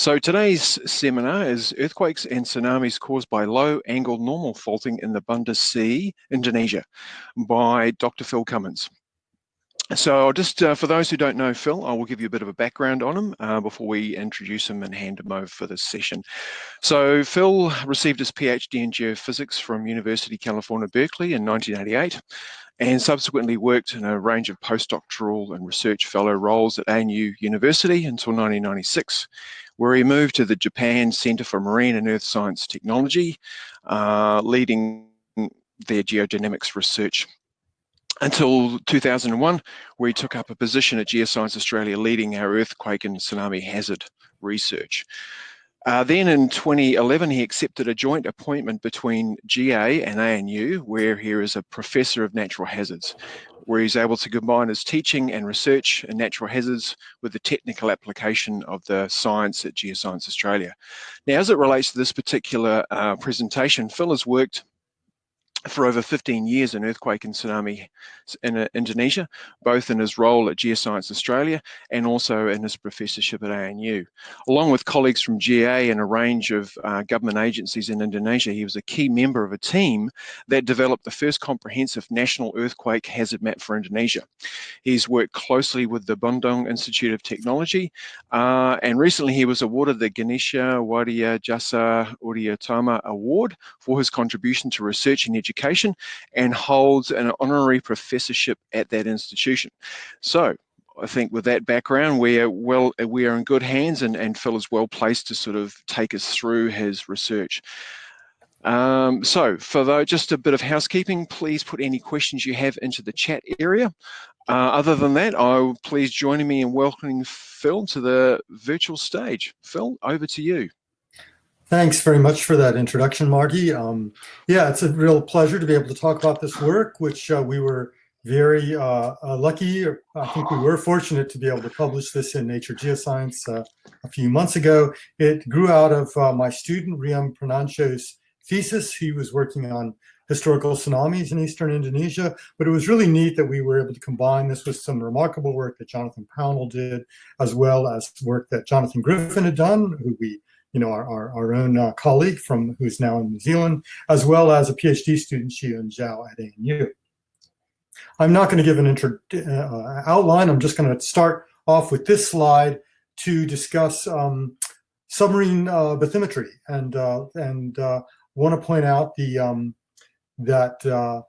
So today's seminar is Earthquakes and Tsunamis Caused by Low Angle Normal Faulting in the Banda Sea, Indonesia by Dr. Phil Cummins. So just uh, for those who don't know Phil, I will give you a bit of a background on him uh, before we introduce him and hand him over for this session. So Phil received his PhD in geophysics from University California, Berkeley in 1988 and subsequently worked in a range of postdoctoral and research fellow roles at ANU University until 1996, where he moved to the Japan Center for Marine and Earth Science Technology, uh, leading their geodynamics research until 2001, where he took up a position at Geoscience Australia leading our earthquake and tsunami hazard research. Uh, then in 2011, he accepted a joint appointment between GA and ANU, where he is a professor of natural hazards, where he's able to combine his teaching and research in natural hazards with the technical application of the science at Geoscience Australia. Now, as it relates to this particular uh, presentation, Phil has worked for over 15 years in earthquake and tsunami in uh, Indonesia, both in his role at Geoscience Australia and also in his professorship at ANU. Along with colleagues from GA and a range of uh, government agencies in Indonesia, he was a key member of a team that developed the first comprehensive national earthquake hazard map for Indonesia. He's worked closely with the Bandung Institute of Technology uh, and recently he was awarded the Ganesha Widya Jasa Adiutama Award for his contribution to research and education education and holds an honorary professorship at that institution. So I think with that background, we are well, we are in good hands and, and Phil is well placed to sort of take us through his research. Um, so for just a bit of housekeeping, please put any questions you have into the chat area. Uh, other than that, I please join me in welcoming Phil to the virtual stage. Phil, over to you. Thanks very much for that introduction, Marty. Um, yeah, it's a real pleasure to be able to talk about this work, which uh, we were very uh, uh, lucky, I think we were fortunate to be able to publish this in Nature Geoscience uh, a few months ago. It grew out of uh, my student, Ryan Pranantyo's thesis. He was working on historical tsunamis in eastern Indonesia, but it was really neat that we were able to combine this with some remarkable work that Jonathan Pownall did, as well as work that Jonathan Griffin had done, who we you know, our, our, our own uh, colleague from who's now in New Zealand, as well as a PhD student, Xian Zhao at ANU. I'm not going to give an intro, uh, outline. I'm just going to start off with this slide to discuss um, submarine uh, bathymetry, and uh, and uh, want to point out the um, that uh,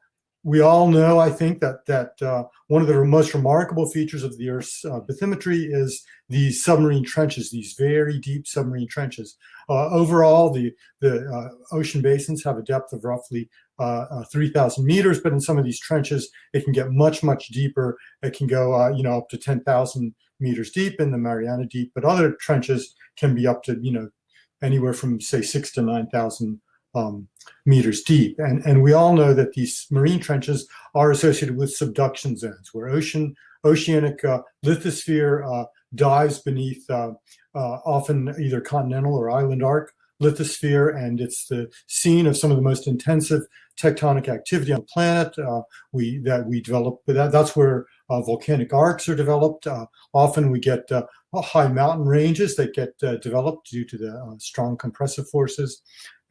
we all know, I think, that that uh, one of the most remarkable features of the Earth's uh, bathymetry is these submarine trenches, these very deep submarine trenches. Uh, overall, the, the uh, ocean basins have a depth of roughly uh, uh, 3,000 meters, but in some of these trenches, it can get much, much deeper. It can go, you know, up to 10,000 meters deep in the Mariana Deep, but other trenches can be up to, you know, anywhere from, say, six to 9,000 um, meters deep. And, and we all know that these marine trenches are associated with subduction zones where ocean oceanic uh, lithosphere uh, dives beneath uh, uh often either continental or island arc lithosphere and it's the scene of some of the most intensive tectonic activity on the planet uh, we that we develop that, that's where uh, volcanic arcs are developed often we get high mountain ranges that get developed due to the strong compressive forces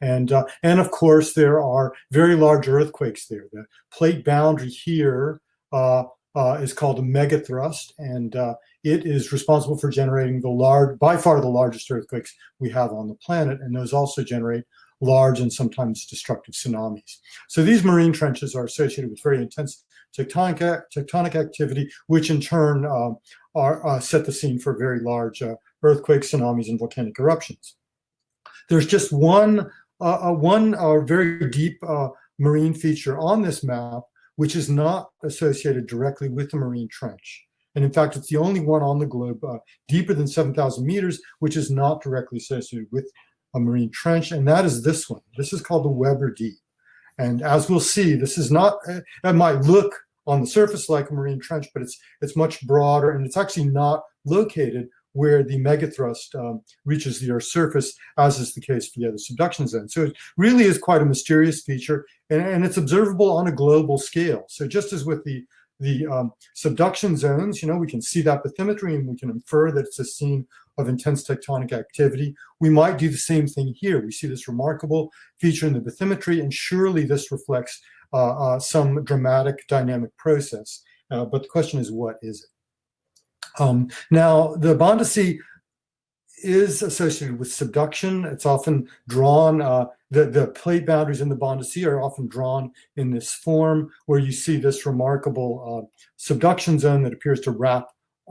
and, uh, and of course, there are very large earthquakes there. The plate boundary here uh, uh, is called a megathrust, and uh, it is responsible for generating the large, by far the largest earthquakes we have on the planet, and those also generate large and sometimes destructive tsunamis. So these marine trenches are associated with very intense tectonic, tectonic activity, which in turn uh, are, uh, set the scene for very large earthquakes, tsunamis, and volcanic eruptions. There's just one uh, uh, one uh, very deep uh, marine feature on this map, which is not associated directly with the marine trench. And in fact, it's the only one on the globe uh, deeper than 7,000 meters, which is not directly associated with a marine trench. And that is this one. This is called the Weber Deep. And as we'll see, this is not, uh, it might look on the surface like a marine trench, but it's, it's much broader and it's actually not located where the megathrust um, reaches the Earth's surface, as is the case for the other subduction zones. So it really is quite a mysterious feature, and, and it's observable on a global scale. So just as with the the um, subduction zones, you know, we can see that bathymetry and we can infer that it's a scene of intense tectonic activity. We might do the same thing here. We see this remarkable feature in the bathymetry, and surely this reflects uh, uh, some dramatic dynamic process. Uh, but the question is, what is it? Um, now, the Banda Sea is associated with subduction. It's often drawn, uh, the, the plate boundaries in the Banda Sea are often drawn in this form where you see this remarkable uh, subduction zone that appears to wrap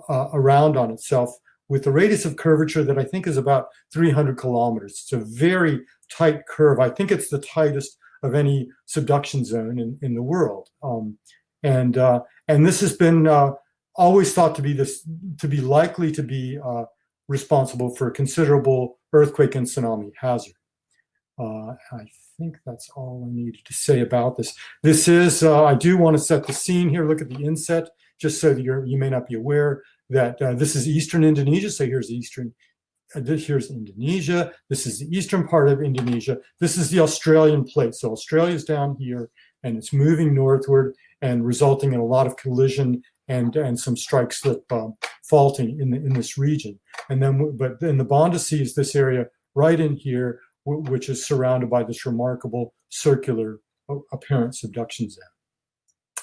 uh, around on itself with a radius of curvature that I think is about 300 kilometers. It's a very tight curve. I think it's the tightest of any subduction zone in, in the world. Um, and, uh, and this has been uh, always thought to be this, to be likely to be uh, responsible for considerable earthquake and tsunami hazard. Uh, I think that's all I needed to say about this. This is, uh, I do want to set the scene here. Look at the inset, just so that you're, you may not be aware that uh, this is eastern Indonesia. So here's eastern, uh, here's Indonesia. This is the eastern part of Indonesia. This is the Australian plate. So Australia's down here and it's moving northward and resulting in a lot of collision and, and some strike slip um, faulting in, the, in this region. And then, but then the Banda Sea is this area right in here, which is surrounded by this remarkable circular apparent subduction zone.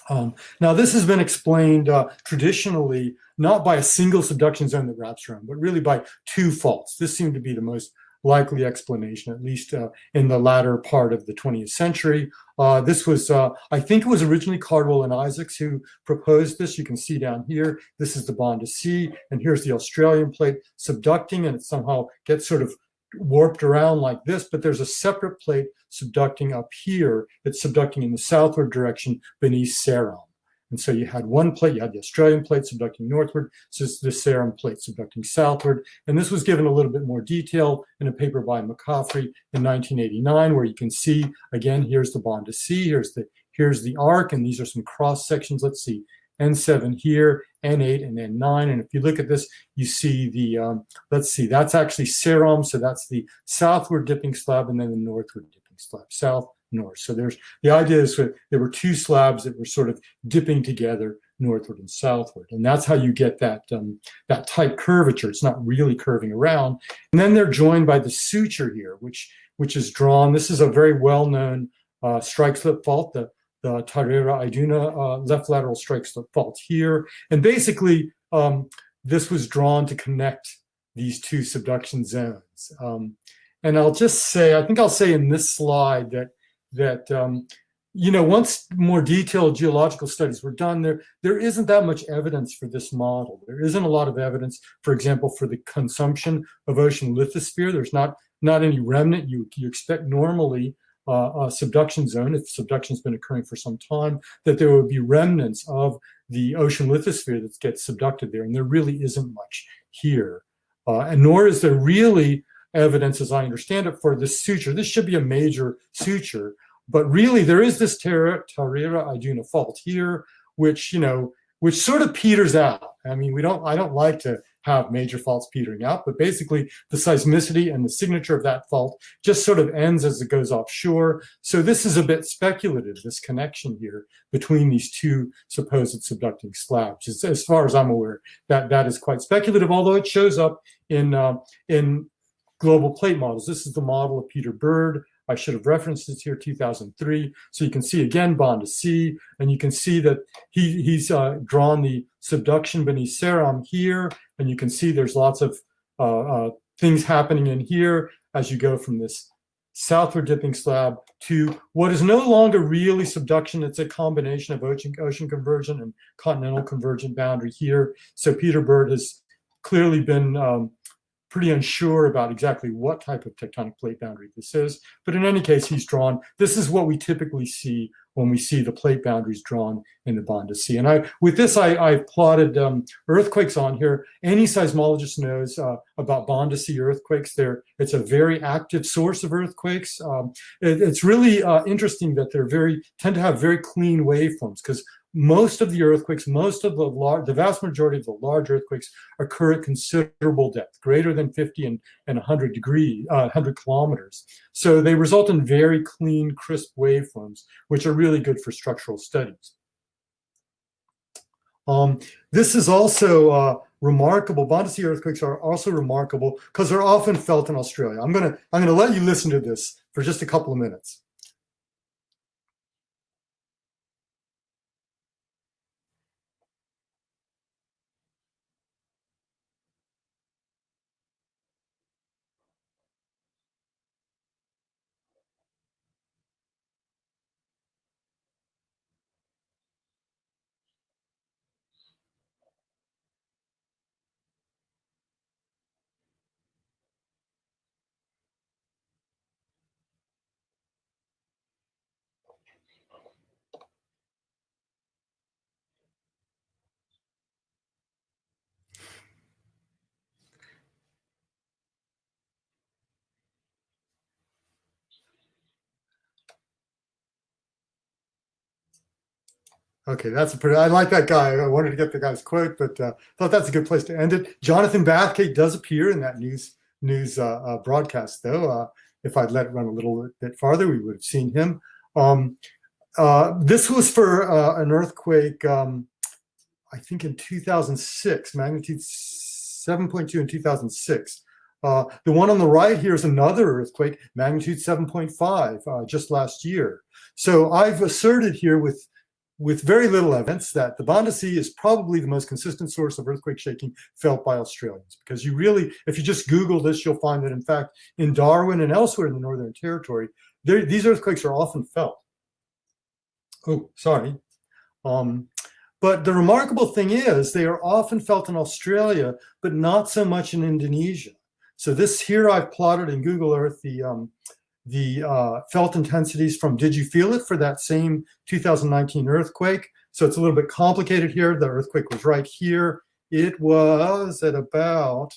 Um, now, this has been explained uh, traditionally not by a single subduction zone that wraps around, but really by two faults. This seemed to be the most likely explanation, at least uh, in the latter part of the 20th century. Uh, this was, uh, I think it was originally Cardwell and Isaacs who proposed this. You can see down here, this is the Banda Sea, and here's the Australian plate subducting, and it somehow gets sort of warped around like this, but there's a separate plate subducting up here. It's subducting in the southward direction beneath Seram. And so you had one plate, you had the Australian plate subducting northward, so it's the Seram plate subducting southward. And this was given a little bit more detail in a paper by McCaffrey in 1989, where you can see, again, here's the Banda Sea, here's the, here's the arc, and these are some cross sections. Let's see, N7 here, N8 and N9. And if you look at this, you see the, um, let's see, that's actually Seram. So that's the southward dipping slab and then the northward dipping slab, south, north. So there's, the idea is that there were two slabs that were sort of dipping together northward and southward. And that's how you get that, um, that tight curvature. It's not really curving around. And then they're joined by the suture here, which, which is drawn. This is a very well-known uh, strike slip fault, the the Tarera Aiduna uh, left lateral strike slip fault here. And basically, um, this was drawn to connect these two subduction zones. Um, and I'll just say, I think I'll say in this slide that, that um, you know, once more detailed geological studies were done, there, there isn't that much evidence for this model. There isn't a lot of evidence, for example, for the consumption of ocean lithosphere. There's not, not any remnant you, you expect normally uh, subduction zone, if subduction has been occurring for some time, that there would be remnants of the ocean lithosphere that gets subducted there. And there really isn't much here. Uh, and nor is there really evidence, as I understand it, for this suture. This should be a major suture, but really there is this Tarera Aiduna fault here, which, you know, which sort of peters out. I mean, we don't, I don't like to have major faults petering out, but basically the seismicity and the signature of that fault just sort of ends as it goes offshore. So this is a bit speculative, this connection here between these two supposed subducting slabs. As, as far as I'm aware, that, that is quite speculative, although it shows up in, uh, in global plate models. This is the model of Peter Bird. I should have referenced this here, 2003. So you can see again Banda Sea, and you can see that he, he's uh, drawn the subduction beneath Seram here, and you can see there's lots of uh, uh, things happening in here as you go from this southward dipping slab to what is no longer really subduction. It's a combination of ocean, ocean convergent and continental convergent boundary here. So Peter Bird has clearly been um, pretty unsure about exactly what type of tectonic plate boundary this is. But in any case, he's drawn, this is what we typically see when we see the plate boundaries drawn in the Banda Sea. And I, with this, I, I've plotted um, earthquakes on here. Any seismologist knows uh, about Banda Sea earthquakes. They're, it's a very active source of earthquakes. Um, it, it's really uh, interesting that they're very, tend to have very clean waveforms because most of the earthquakes, most of the large, the vast majority of the large earthquakes occur at considerable depth, greater than 50 and, and 100 degree, uh, 100 kilometers. So they result in very clean, crisp waveforms, which are really good for structural studies. Um, this is also uh, remarkable. Banda Sea earthquakes are also remarkable because they're often felt in Australia. I'm gonna I'm gonna let you listen to this for just a couple of minutes. Okay, that's a pretty. I like that guy. I wanted to get the guy's quote, but uh, thought that's a good place to end it. Jonathan Bathgate does appear in that news news uh, uh, broadcast, though. Uh, if I'd let it run a little bit farther, we would have seen him. Um, uh, this was for uh, an earthquake, um, I think in 2006, magnitude 7.2 in 2006. the one on the right here is another earthquake, magnitude 7.5, just last year. So I've asserted here with with very little evidence that the Banda Sea is probably the most consistent source of earthquake shaking felt by Australians. Because you really, if you just Google this, you'll find that in fact, in Darwin and elsewhere in the Northern Territory, these earthquakes are often felt. Oh, sorry. Um, but the remarkable thing is they are often felt in Australia, but not so much in Indonesia. So this here I've plotted in Google Earth the um, the uh, felt intensities from Did You Feel It for that same 2019 earthquake. So it's a little bit complicated here. The earthquake was right here. It was at about,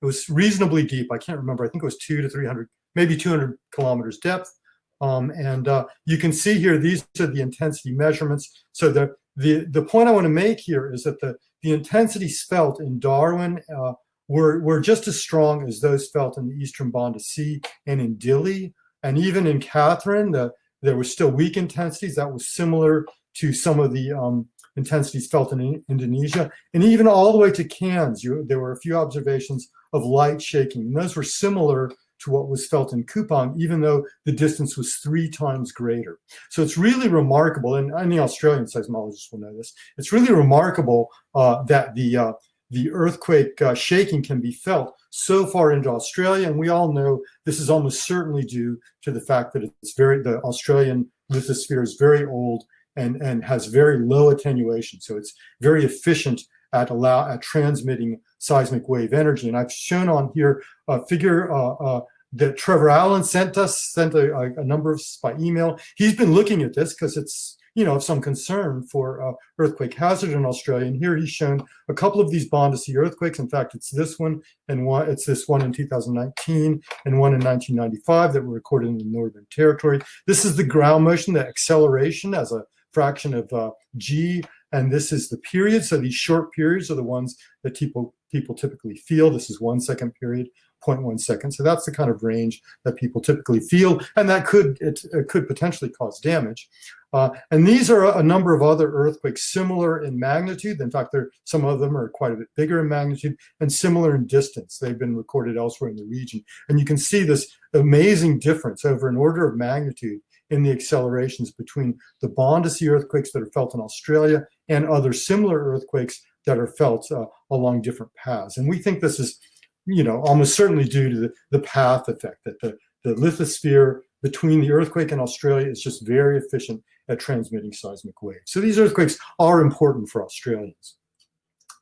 it was reasonably deep. I can't remember. I think it was two to 300, maybe 200 kilometers depth. Um, and uh, you can see here, these are the intensity measurements. So the, the, the point I want to make here is that the, the intensities felt in Darwin uh, were, were just as strong as those felt in the Eastern Banda Sea and in Dili. And even in Katherine, the, there were still weak intensities that was similar to some of the um, intensities felt in Indonesia. And even all the way to Cairns, you, there were a few observations of light shaking. And those were similar to what was felt in Kupang, even though the distance was three times greater. So it's really remarkable, and any Australian seismologists will know this, it's really remarkable uh, that the uh, the earthquake uh, shaking can be felt so far into Australia. And we all know this is almost certainly due to the fact that it's very, the Australian lithosphere is very old and, and has very low attenuation. So it's very efficient at allow at transmitting seismic wave energy. And I've shown on here a figure uh, uh, that Trevor Allen sent us, sent a, a, number of by email. He's been looking at this because it's you know, of some concern for uh, earthquake hazard in Australia. And here he's shown a couple of these Banda Sea earthquakes. In fact, it's this one and one, it's this one in 2019 and one in 1995 that were recorded in the Northern Territory. This is the ground motion, the acceleration as a fraction of uh, g, and this is the period. So these short periods are the ones that people people typically feel. This is one second period. 0.1 seconds. So that's the kind of range that people typically feel, and that could it, it could potentially cause damage. Uh, and these are a number of other earthquakes similar in magnitude. In fact, there some of them are quite a bit bigger in magnitude and similar in distance. They've been recorded elsewhere in the region. And you can see this amazing difference over an order of magnitude in the accelerations between the Banda Sea earthquakes that are felt in Australia and other similar earthquakes that are felt uh, along different paths. And we think this is you know, almost certainly due to the, the path effect that the, the lithosphere between the earthquake and Australia is just very efficient at transmitting seismic waves. So these earthquakes are important for Australians.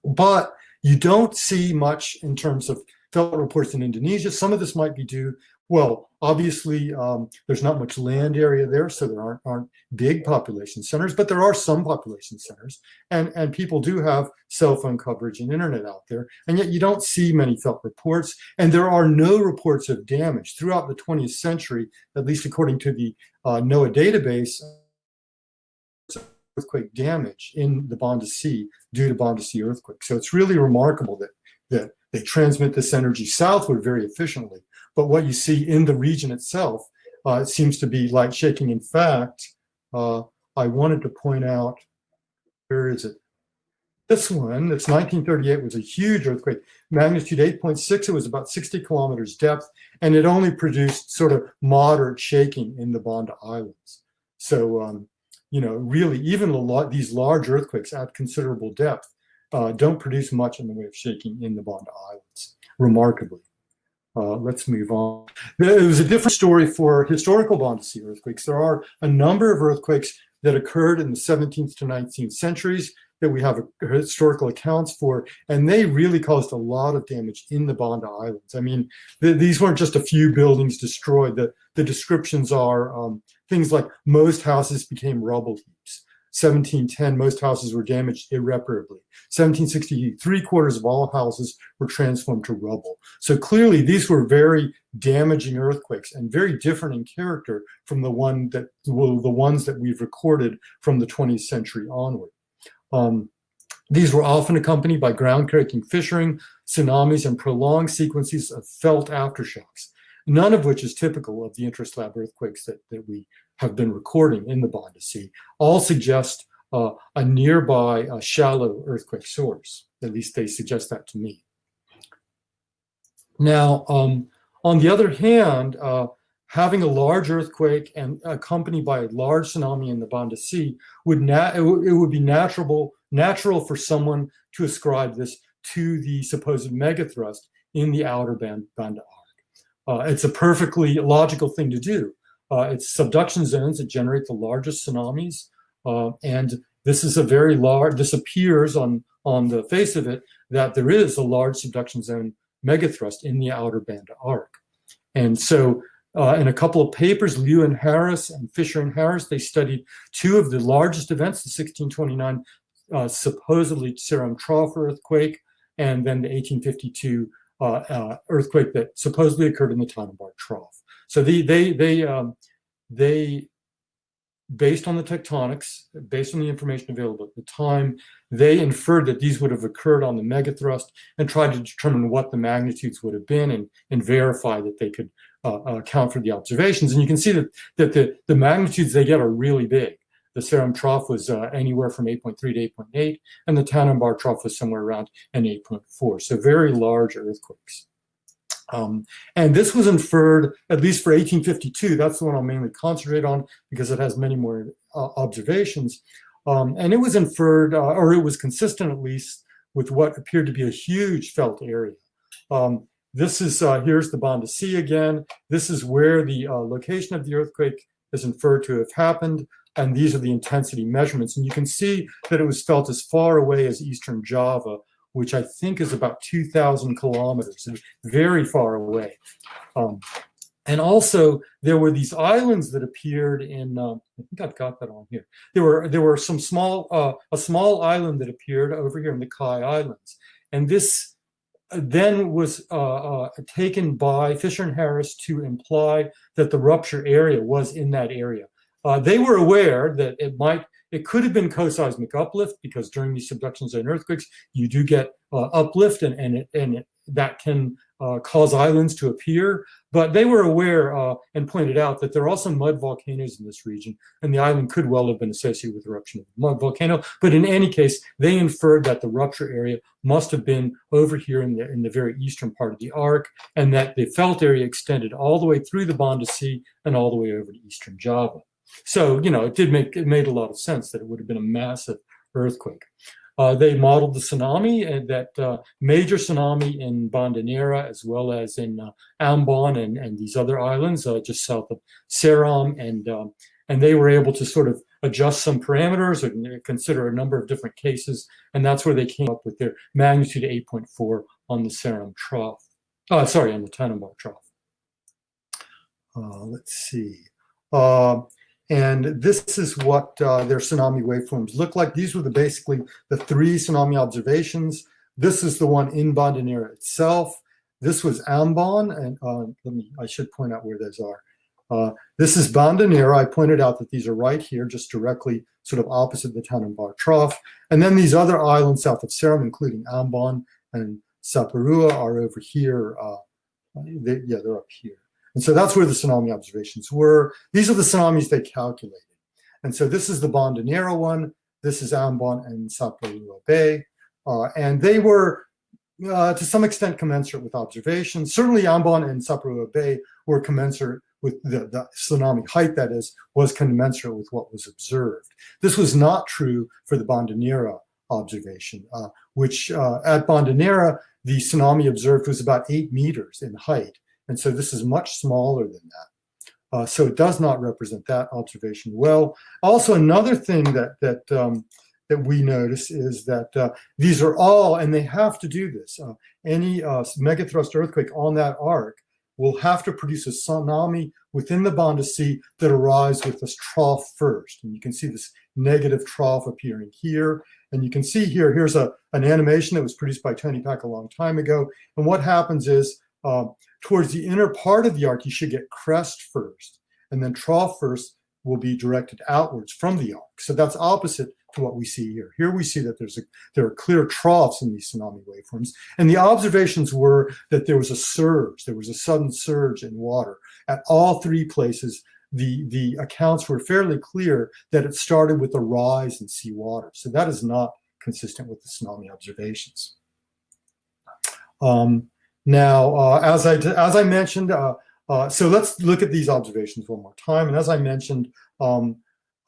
But you don't see much in terms of felt reports in Indonesia. Some of this might be due well, obviously, um, there's not much land area there, so there aren't, aren't big population centers, but there are some population centers, and, and people do have cell phone coverage and internet out there, and yet you don't see many felt reports, and there are no reports of damage. Throughout the 20th century, at least according to the uh, NOAA database, earthquake damage in the Banda Sea due to Banda Sea earthquake. So it's really remarkable that, that they transmit this energy southward very efficiently. But what you see in the region itself uh, seems to be light shaking. In fact, uh, I wanted to point out, where is it? this one, it's 1938, was a huge earthquake. Magnitude 8.6, it was about 60 kilometers depth, and it only produced sort of moderate shaking in the Banda Islands. So, um, you know, really, even a these large earthquakes at considerable depth uh, don't produce much in the way of shaking in the Banda Islands, remarkably. Uh, let's move on. It was a different story for historical Sea earthquakes. There are a number of earthquakes that occurred in the 17th to 19th centuries that we have historical accounts for, and they really caused a lot of damage in the Banda Islands. I mean, th these weren't just a few buildings destroyed. The, the descriptions are um, things like most houses became rubble heaps. 1710, most houses were damaged irreparably. 1760, three quarters of all houses were transformed to rubble. So clearly these were very damaging earthquakes and very different in character from the one that well, the ones that we've recorded from the 20th century onward. Um, these were often accompanied by ground-creaking fissuring, tsunamis, and prolonged sequences of felt aftershocks, none of which is typical of the intraslab earthquakes that, that we have been recording in the Banda Sea, all suggest uh, a nearby uh, shallow earthquake source. At least they suggest that to me. Now, um, on the other hand, uh, having a large earthquake and accompanied by a large tsunami in the Banda Sea would it, it would be natural natural for someone to ascribe this to the supposed megathrust in the outer band, Banda arc. Uh, it's a perfectly logical thing to do. Uh, it's subduction zones that generate the largest tsunamis. Uh, and this is a very large, this appears on, on the face of it that there is a large subduction zone megathrust in the outer Banda arc. And so uh, in a couple of papers, Liu and Harris and Fisher and Harris, they studied two of the largest events, the 1629 uh, supposedly Seram Trough earthquake, and then the 1852 uh, uh, earthquake that supposedly occurred in the Tanimbar Trough. So the, they, they, um, they, based on the tectonics, based on the information available at the time, they inferred that these would have occurred on the megathrust and tried to determine what the magnitudes would have been and, and verify that they could uh, uh account for the observations. And you can see that, that the, the magnitudes they get are really big. The Seram trough was uh, anywhere from 8.3 to 8.8, and the Tanimbar trough was somewhere around an 8.4. So very large earthquakes. Um, and this was inferred, at least for 1852, that's the one I'll mainly concentrate on because it has many more uh, observations. Um, and it was inferred, uh, or it was consistent at least, with what appeared to be a huge felt area. Um, this is, uh, here's the Banda Sea again. This is where the uh, location of the earthquake is inferred to have happened. And these are the intensity measurements. And you can see that it was felt as far away as Eastern Java, which I think is about 2,000 kilometers, very far away. Um, and also, there were these islands that appeared in. Uh, I think I've got that on here. There were there were some small uh, a small island that appeared over here in the Kai Islands, and this uh, then was uh, uh, taken by Fisher and Harris to imply that the rupture area was in that area. Uh, they were aware that it might it could have been co-seismic uplift because during these subduction zone earthquakes, you do get uh, uplift and, and, it, and it, that can uh, cause islands to appear. But they were aware uh, and pointed out that there are also mud volcanoes in this region, and the island could well have been associated with eruption of mud volcano. But in any case, they inferred that the rupture area must have been over here in the, in the very eastern part of the arc, and that the felt area extended all the way through the Banda Sea and all the way over to eastern Java. So, you know, it did make, it made a lot of sense that it would have been a massive earthquake. Uh, they modeled the tsunami, and that uh, major tsunami in Banda Neira, as well as in uh, Ambon and, and these other islands uh, just south of Seram, and um, and they were able to sort of adjust some parameters and consider a number of different cases, and that's where they came up with their magnitude 8.4 on the Seram trough. Uh, sorry, on the Tanimbar trough. Uh, let's see. And this is what uh, their tsunami waveforms look like. These were the basically the three tsunami observations. This is the one in Bandaneira itself. This was Ambon, and uh, let me, I should point out where those are. Uh, this is Bandaneira. I pointed out that these are right here, just directly sort of opposite the Tanimbar Trough. And then these other islands south of Seram, including Ambon and Saparua, are over here. Uh, they, yeah, they're up here. And so that's where the tsunami observations were. These are the tsunamis they calculated. And so this is the Banda Neira one. This is Ambon and Saparua Bay. Uh, and they were, uh, to some extent, commensurate with observations. Certainly Ambon and Saparua Bay were commensurate with the, the, tsunami height, that is, was commensurate with what was observed. This was not true for the Banda observation, uh, which uh, at Banda the tsunami observed was about eight meters in height. And so this is much smaller than that. Uh, so it does not represent that observation well. Also, another thing that that um, that we notice is that uh, these are all, and they have to do this. Uh, any uh, megathrust earthquake on that arc will have to produce a tsunami within the Banda Sea that arrives with this trough first. And you can see this negative trough appearing here. And you can see here, here's a, an animation that was produced by Tony Peck a long time ago. And what happens is uh, towards the inner part of the arc, you should get crest first, and then trough first will be directed outwards from the arc. So that's opposite to what we see here. Here we see that there's a, there are clear troughs in these tsunami waveforms. And the observations were that there was a surge, there was a sudden surge in water. At all three places, the, the accounts were fairly clear that it started with a rise in seawater. So that is not consistent with the tsunami observations. Um, now, uh, as I as I mentioned, uh, uh, so let's look at these observations one more time. And as I mentioned, um,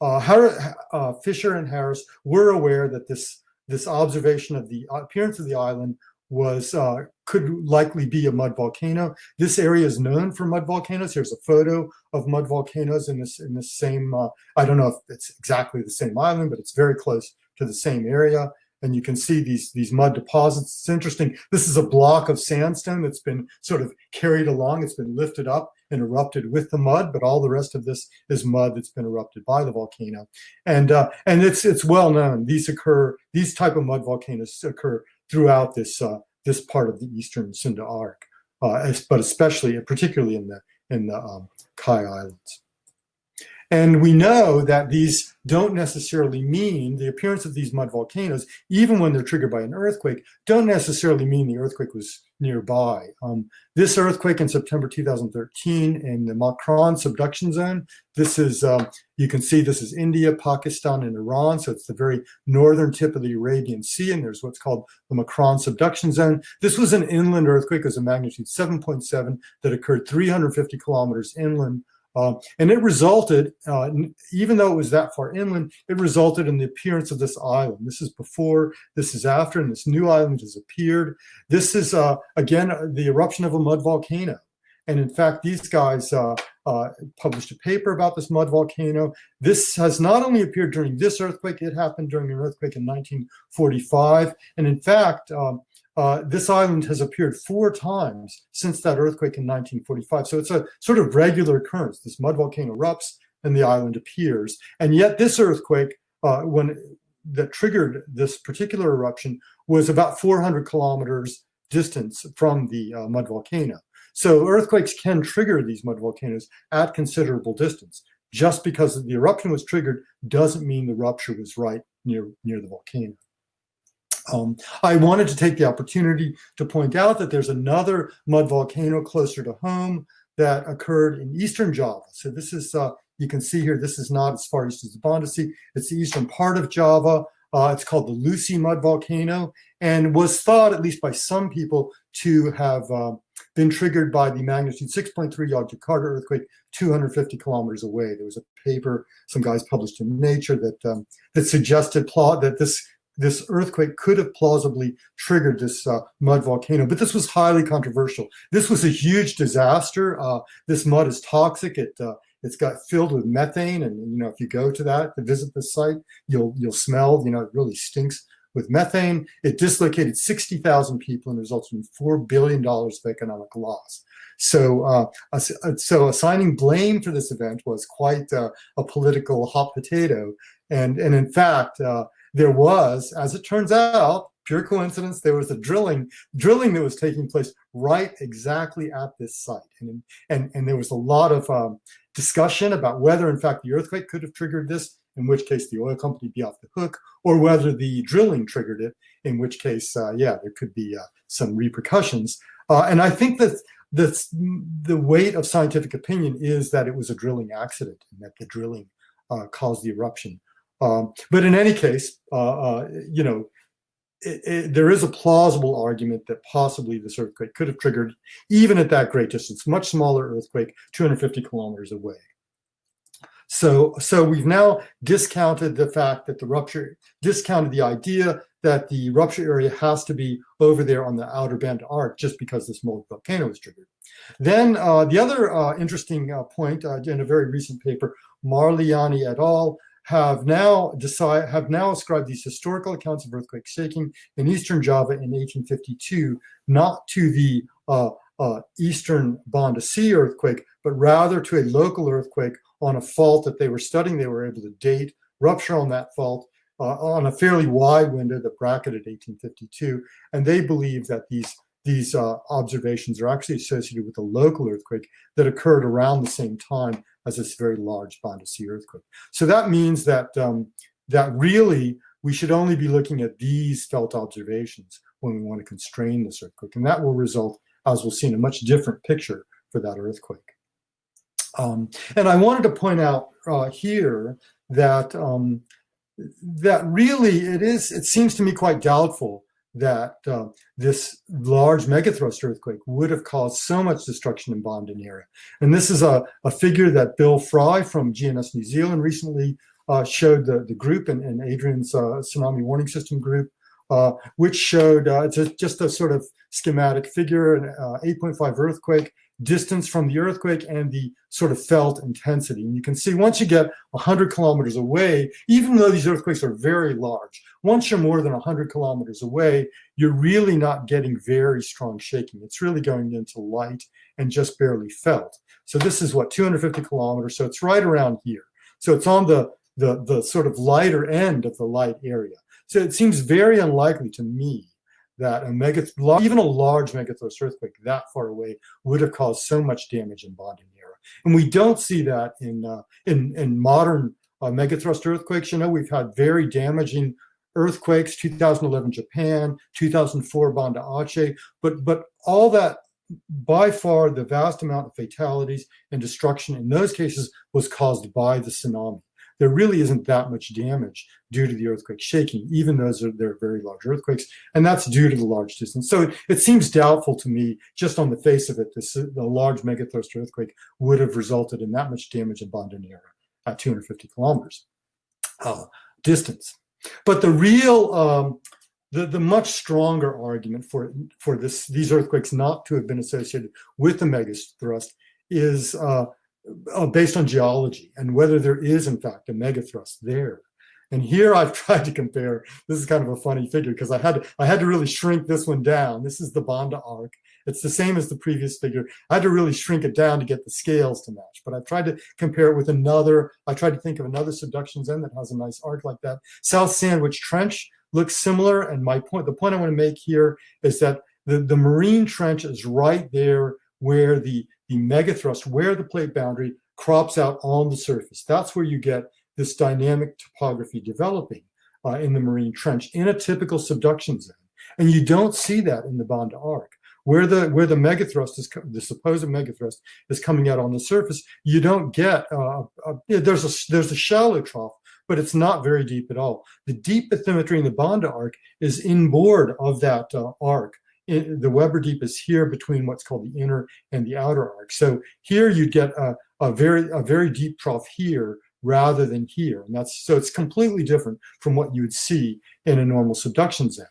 uh, uh, Fisher and Harris were aware that this this observation of the appearance of the island was uh, could likely be a mud volcano. This area is known for mud volcanoes. Here's a photo of mud volcanoes in this in the same. I don't know if it's exactly the same island, but it's very close to the same area and you can see these these mud deposits. It's interesting. This is a block of sandstone that's been sort of carried along. It's been lifted up and erupted with the mud, but all the rest of this is mud that's been erupted by the volcano. And uh, and it's it's well known. These occur. These type of mud volcanoes occur throughout this uh, this part of the eastern Sunda Arc, uh, but especially particularly in the in the um, Kai Islands. And we know that these don't necessarily mean the appearance of these mud volcanoes, even when they're triggered by an earthquake, don't necessarily mean the earthquake was nearby. Um, this earthquake in September 2013 in the Makran subduction zone, this is, um, you can see this is India, Pakistan, and Iran. So it's the very northern tip of the Arabian Sea, and there's what's called the Makran subduction zone. This was an inland earthquake, it was a magnitude 7.7 that occurred 350 kilometers inland uh, and it resulted, uh, even though it was that far inland, it resulted in the appearance of this island. This is before, this is after, and this new island has appeared. This is, uh, again, uh, the eruption of a mud volcano. And in fact, these guys uh, uh, published a paper about this mud volcano. This has not only appeared during this earthquake, it happened during an earthquake in 1945. And in fact, um, uh, this island has appeared four times since that earthquake in 1945. So it's a sort of regular occurrence. This mud volcano erupts and the island appears. And yet this earthquake, uh, when that triggered this particular eruption, was about 400 kilometers distance from the uh, mud volcano. So earthquakes can trigger these mud volcanoes at considerable distance. Just because the eruption was triggered doesn't mean the rupture was right near, near the volcano. Um, I wanted to take the opportunity to point out that there's another mud volcano closer to home that occurred in eastern Java. So this is, uh, you can see here, this is not as far east as Sea. It's the eastern part of Java. Uh, it's called the Lusi mud volcano and was thought, at least by some people, to have uh, been triggered by the magnitude 6.3 Yogyakarta earthquake 250 kilometers away. There was a paper some guys published in Nature that um, that suggested plot that this this earthquake could have plausibly triggered this uh, mud volcano, but this was highly controversial. This was a huge disaster. Uh, this mud is toxic. It uh, it's got filled with methane, and you know if you go to that to visit the site, you'll you'll smell. You know it really stinks with methane. It dislocated 60,000 people and resulted in four billion dollars of economic loss. So, uh, so assigning blame for this event was quite uh, a political hot potato, and and in fact, uh, there was, as it turns out, pure coincidence, there was a drilling drilling that was taking place right exactly at this site. And, and, and there was a lot of um, discussion about whether, in fact, the earthquake could have triggered this, in which case the oil company be off the hook, or whether the drilling triggered it, in which case, uh, yeah, there could be uh, some repercussions. Uh, and I think that the, the weight of scientific opinion is that it was a drilling accident and that the drilling uh, caused the eruption. Um, but in any case, uh, uh, you know, it, it, there is a plausible argument that possibly this earthquake could have triggered, even at that great distance, much smaller earthquake, 250 kilometers away. So, so we've now discounted the fact that the rupture, discounted the idea that the rupture area has to be over there on the outer band arc just because this molten volcano is triggered. Then uh, the other uh, interesting uh, point uh, in a very recent paper, Marliyani et al have now decide have now ascribed these historical accounts of earthquake shaking in eastern Java in 1852 not to the uh, uh, eastern Banda Sea earthquake, but rather to a local earthquake on a fault that they were studying. They were able to date rupture on that fault uh, on a fairly wide window that bracketed 1852, and they believe that these these uh, observations are actually associated with a local earthquake that occurred around the same time as this very large Banda Sea earthquake. So that means that, um, that really we should only be looking at these felt observations when we want to constrain this earthquake. And that will result, as we'll see, in a much different picture for that earthquake. Um, and I wanted to point out uh, here that um, that really it is, it seems to me quite doubtful that uh, this large megathrust earthquake would have caused so much destruction in Banda Neira. And this is a, a figure that Bill Fry from GNS New Zealand recently uh, showed the, the group and, and Adrian's uh, tsunami warning system group, uh, which showed uh, just, just a sort of schematic figure, an uh, 8.5 earthquake, distance from the earthquake and the sort of felt intensity. And you can see once you get 100 kilometers away, even though these earthquakes are very large, once you're more than 100 kilometers away, you're really not getting very strong shaking. It's really going into light and just barely felt. So this is what, 250 kilometers. So it's right around here. So it's on the, the, the sort of lighter end of the light area. So it seems very unlikely to me that a mega, even a large megathrust earthquake that far away would have caused so much damage in Banda Neira. And we don't see that in, uh, in, in modern uh, megathrust earthquakes. You know, we've had very damaging earthquakes, 2011 Japan, 2004 Banda Aceh, but, but all that, by far the vast amount of fatalities and destruction in those cases was caused by the tsunami there really isn't that much damage due to the earthquake shaking, even though they're very large earthquakes, and that's due to the large distance. So it, it seems doubtful to me, just on the face of it, this the large megathrust earthquake would have resulted in that much damage in Bandaneira at 250 kilometers uh, distance. But the real, um, the, the much stronger argument for, for this, these earthquakes not to have been associated with the megathrust is uh, uh, based on geology and whether there is in fact a megathrust there. And here I've tried to compare, this is kind of a funny figure because I had, to, I had to really shrink this one down. This is the Banda arc. It's the same as the previous figure. I had to really shrink it down to get the scales to match, but I've tried to compare it with another, I tried to think of another subduction zone that has a nice arc like that. South Sandwich Trench looks similar. And my point, the point I want to make here is that the, the marine trench is right there where the the megathrust, where the plate boundary crops out on the surface. That's where you get this dynamic topography developing uh, in the marine trench in a typical subduction zone. And you don't see that in the Banda arc. Where the where the megathrust is the supposed megathrust is coming out on the surface, you don't get uh, a, there's a there's a shallow trough, but it's not very deep at all. The deep bathymetry in the Banda arc is inboard of that uh, arc, in, the Weber Deep is here between what's called the inner and the outer arc. So here you'd get a, a very a very deep trough here rather than here. And that's so it's completely different from what you would see in a normal subduction zone.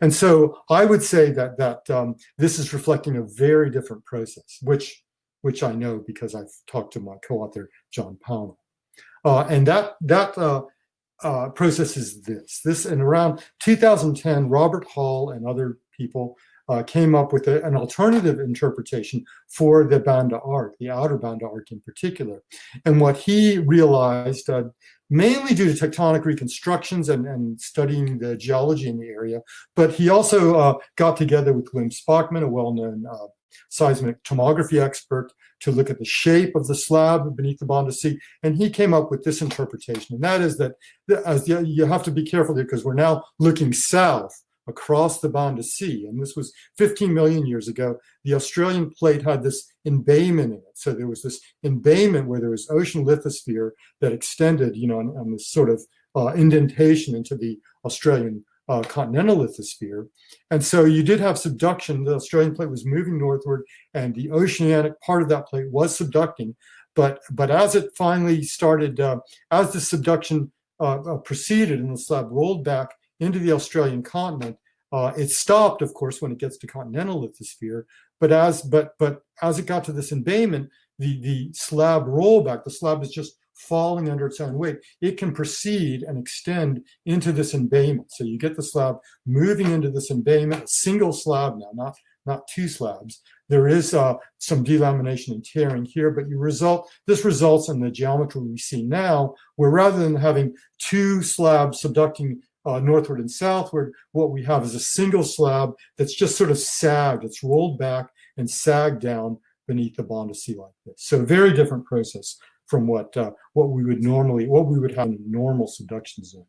And so I would say that that um, this is reflecting a very different process, which which I know because I've talked to my co-author John Pownall. Uh, and that that uh, uh, process is this. This and around 2010, Robert Hall and other people uh, came up with a, an alternative interpretation for the Banda arc, the outer Banda arc in particular. And what he realized, uh, mainly due to tectonic reconstructions and, and, studying the geology in the area, but he also uh, got together with Wim Spakman, a well-known uh, seismic tomography expert, to look at the shape of the slab beneath the Banda Sea, and he came up with this interpretation, and that is that as you have to be careful here because we're now looking south across the Banda Sea. And this was 15 million years ago. The Australian plate had this embayment in it. So there was this embayment where there was ocean lithosphere that extended, you know, on, on this sort of uh, indentation into the Australian uh, continental lithosphere. And so you did have subduction. The Australian plate was moving northward and the oceanic part of that plate was subducting. But, but as it finally started, uh, as the subduction uh, uh, proceeded and the slab rolled back into the Australian continent, uh, it stopped, of course, when it gets to continental lithosphere. But as but but as it got to this embayment, the the slab rollback, the slab is just falling under its own weight, it can proceed and extend into this embayment. So you get the slab moving into this embayment, a single slab now, not, not two slabs. There is uh, some delamination and tearing here, but you result this results in the geometry we see now, where rather than having two slabs subducting uh, northward and southward, what we have is a single slab that's just sort of sagged. It's rolled back and sagged down beneath the Banda Sea like this. So very different process from what uh, what we would normally what we would have in a normal subduction zone.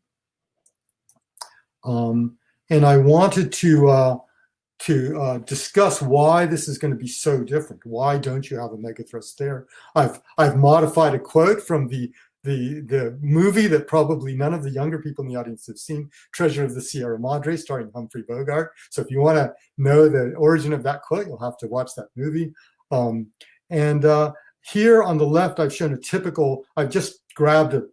Um, and I wanted to uh, to uh, discuss why this is going to be so different. Why don't you have a megathrust there? I've I've modified a quote from the the the movie that probably none of the younger people in the audience have seen, Treasure of the Sierra Madre, starring Humphrey Bogart. So if you want to know the origin of that quote, you'll have to watch that movie. Um, and uh, here on the left, I've shown a typical, I've just grabbed a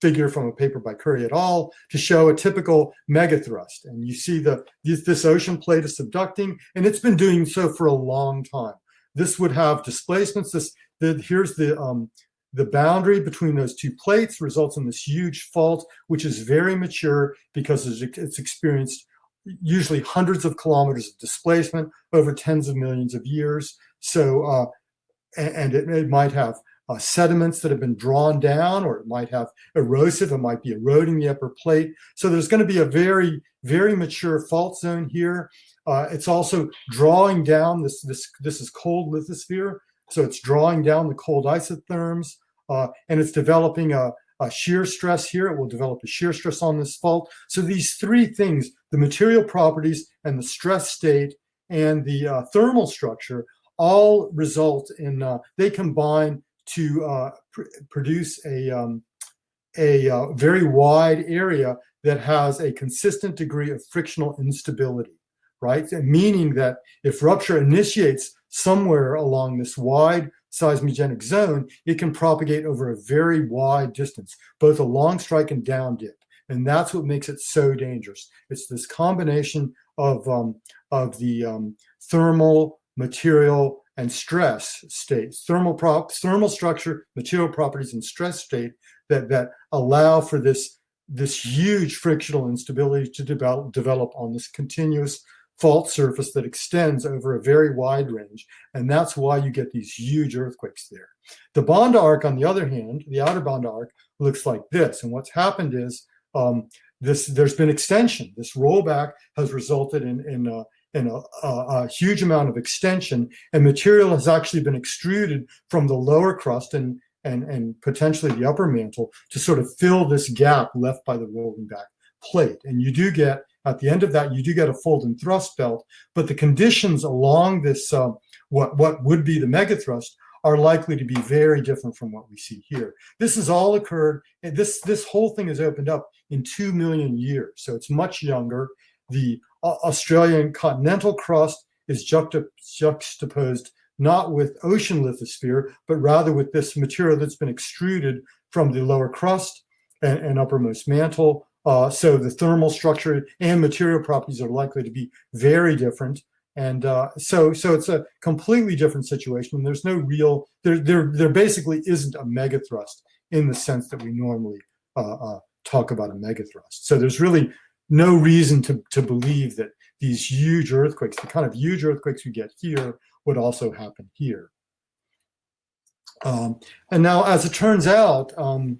figure from a paper by Curry et al. to show a typical megathrust. And you see the this, this ocean plate is subducting, and it's been doing so for a long time. This would have displacements. This the, here's the um, the boundary between those two plates results in this huge fault, which is very mature because it's experienced usually hundreds of kilometers of displacement over tens of millions of years. So uh, and it, it might have uh, sediments that have been drawn down, or it might have erosive, it might be eroding the upper plate. So there's going to be a very, very mature fault zone here. Uh, it's also drawing down this, this, this is cold lithosphere. So it's drawing down the cold isotherms uh, and it's developing a, a shear stress here. It will develop a shear stress on this fault. So these three things, the material properties and the stress state and the uh, thermal structure all result in, uh, they combine to uh, pr produce a, um, a uh, very wide area that has a consistent degree of frictional instability, right? Meaning that if rupture initiates somewhere along this wide seismogenic zone, it can propagate over a very wide distance, both a long strike and down dip. And that's what makes it so dangerous. It's this combination of, um, of the um, thermal, material, and stress states, thermal prop, thermal structure, material properties, and stress state that, that allow for this, this huge frictional instability to develop, develop on this continuous fault surface that extends over a very wide range. And that's why you get these huge earthquakes there. The Banda arc, on the other hand, the outer Banda arc looks like this. And what's happened is um, this, there's been extension. This rollback has resulted in, in and a, a, a, huge amount of extension and material has actually been extruded from the lower crust and, and, and potentially the upper mantle to sort of fill this gap left by the rolling back plate. And you do get, at the end of that, you do get a fold and thrust belt, but the conditions along this, uh, what, what would be the megathrust are likely to be very different from what we see here. This has all occurred, this, this whole thing has opened up in 2 million years. So it's much younger. The Australian continental crust is juxtaposed not with ocean lithosphere, but rather with this material that's been extruded from the lower crust and, and uppermost mantle. Uh, so the thermal structure and material properties are likely to be very different. And uh, so, so it's a completely different situation. And There's no real, there, there, there basically isn't a megathrust in the sense that we normally uh, uh talk about a megathrust. So there's really no reason to, to believe that these huge earthquakes, the kind of huge earthquakes we get here, would also happen here. Um, and now, as it turns out, um,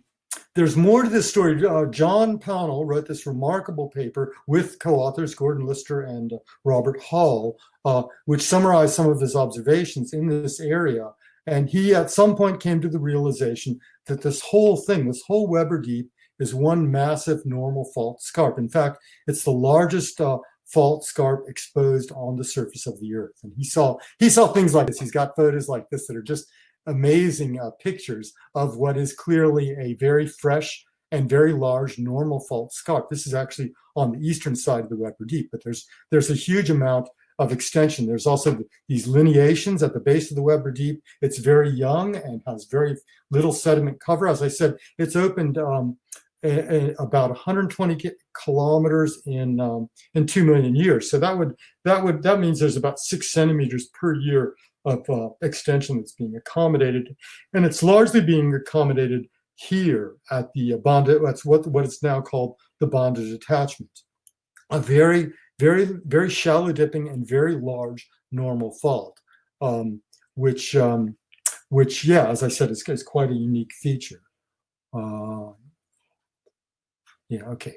there's more to this story. Uh, John Pownall wrote this remarkable paper with co-authors Gordon Lister and uh, Robert Hall, uh, which summarized some of his observations in this area. And he at some point came to the realization that this whole thing, this whole Weber Deep, is one massive normal fault scarp. In fact, it's the largest uh, fault scarp exposed on the surface of the earth. And he saw he saw things like this. He's got photos like this that are just amazing uh, pictures of what is clearly a very fresh and very large normal fault scarp. This is actually on the eastern side of the Weber Deep, but there's there's a huge amount of extension. There's also these lineations at the base of the Weber Deep. It's very young and has very little sediment cover. As I said, it's opened um, a, a, about 120 kilometers in um, in two million years. So that would that would that means there's about six centimeters per year of uh, extension that's being accommodated, and it's largely being accommodated here at the Banda. That's what what it's now called the Banda detachment. A very very very shallow dipping and very large normal fault, um, which um, which yeah, as I said, is, is quite a unique feature. Uh, yeah, okay.